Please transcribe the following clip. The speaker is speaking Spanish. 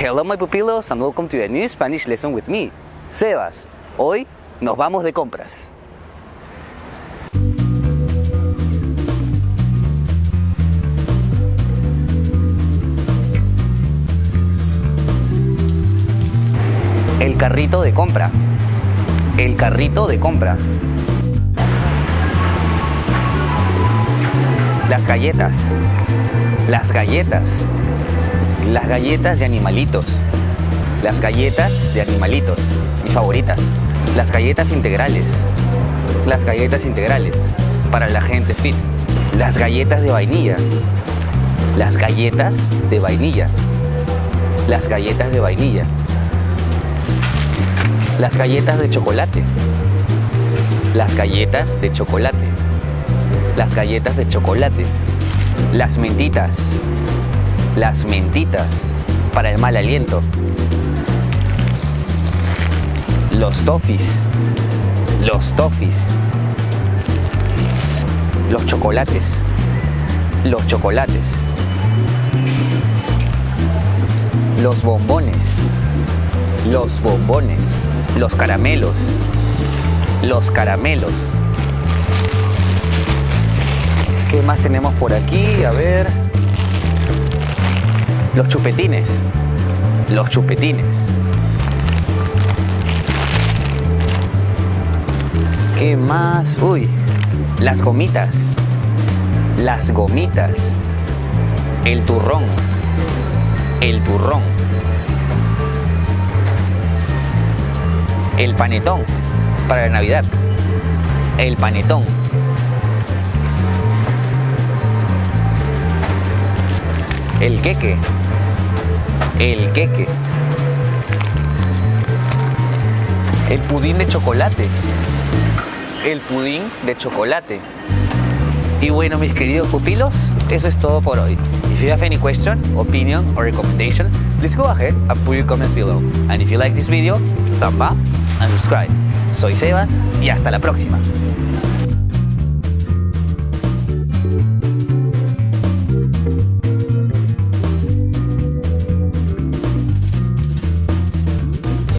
Hello my pupilos and welcome to a new Spanish lesson with me, Sebas. Hoy nos vamos de compras. El carrito de compra. El carrito de compra. Las galletas. Las galletas. Las galletas de animalitos. Las galletas de animalitos. Mis favoritas. Las galletas integrales. Las galletas integrales. Para la gente fit. Las galletas de vainilla. Las galletas de vainilla. Las galletas de vainilla. Las galletas de chocolate. Las galletas de chocolate. Las galletas de chocolate. Las mentitas. Las mentitas para el mal aliento. Los toffees. Los toffees. Los chocolates. Los chocolates. Los bombones. Los bombones. Los caramelos. Los caramelos. ¿Qué más tenemos por aquí? A ver. Los chupetines. Los chupetines. ¿Qué más? Uy, las gomitas. Las gomitas. El turrón. El turrón. El panetón para la Navidad. El panetón. El queque. El queque. El pudín de chocolate. El pudín de chocolate. Y bueno, mis queridos pupilos, eso es todo por hoy. If you have any question, opinion or recommendation, please go ahead and put your comments below. And if you like this video, thumb up and subscribe. Soy Sebas y hasta la próxima.